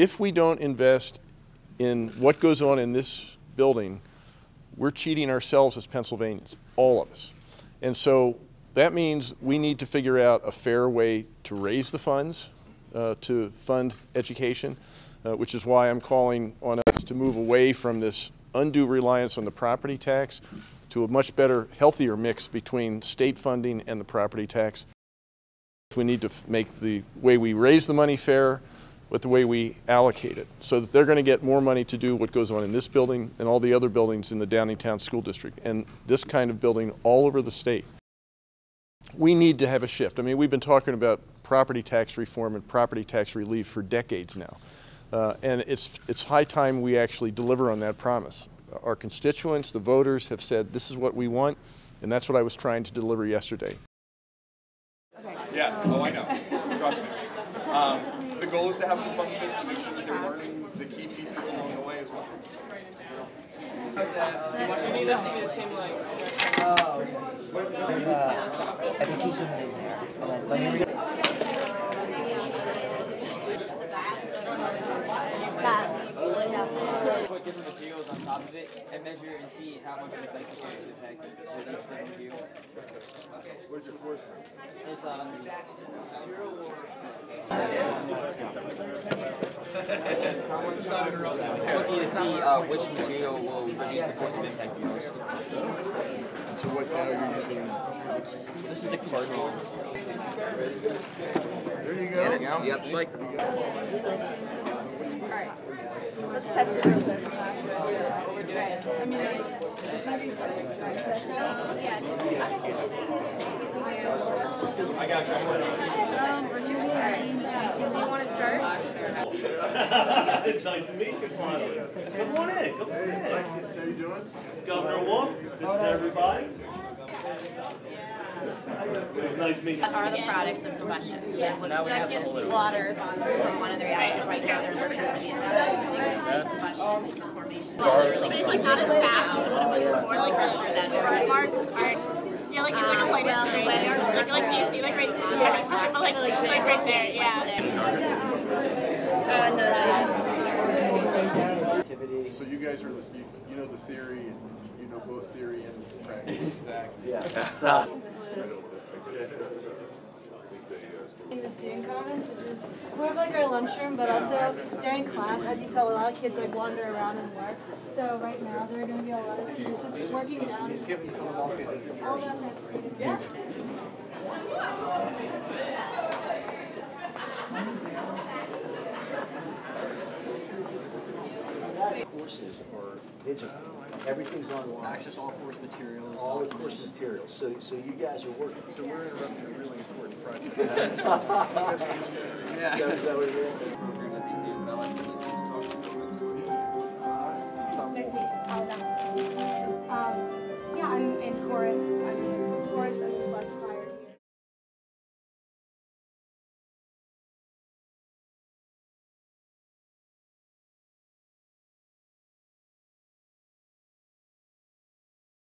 if we don't invest in what goes on in this building, we're cheating ourselves as Pennsylvanians, all of us. And so that means we need to figure out a fair way to raise the funds uh, to fund education, uh, which is why I'm calling on us to move away from this undue reliance on the property tax to a much better, healthier mix between state funding and the property tax. We need to make the way we raise the money fair, with the way we allocate it. So that they're going to get more money to do what goes on in this building and all the other buildings in the Downingtown School District and this kind of building all over the state. We need to have a shift. I mean, we've been talking about property tax reform and property tax relief for decades now. Uh, and it's, it's high time we actually deliver on that promise. Our constituents, the voters, have said this is what we want, and that's what I was trying to deliver yesterday. Okay. Yes, oh I know, trust me. Um, the goal is to have some fun with this, to make sure that they're learning the key pieces along the way as well. You need us to be the same like. I think he's in there. And then let me Put different materials on top of it and measure and see how much it affects the cost of with each different material. Where's your force? It's um. Looking to see uh, which material will reduce the force of impact the most. So what now are you using? This is the cardinal. There you go. You got the spike. Alright, let's test it real quick. I mean, this might be. Yeah. Um, it's nice to meet you, Smiley. Come on in, come on in. How you doing? Governor Wolf, this is everybody. Nice meeting are the products combustion. So yeah. when I can't see water from one of the reactions right now, they're looking at combustion formation. It's like not as fast as what it was before, like for that red marks aren't. Yeah, like it's like a light up gray. Like like you see like right there, but like like right there, yeah. Uh, no. So you guys are, you, you know the theory, and you know both theory and practice, exactly. Yeah. In the student commons, which is more of like our lunchroom, but also during class, as you saw, a lot of kids like wander around and work. So right now, there are going to be a lot of students just working down in the student commons. All down there. Yeah. Courses are digital. Oh, Everything's online. Access all course materials, All the course materials. So, so you guys are working. So we're interrupting a really important project. Yeah. Is that is that what it is? Program that they do, but I like to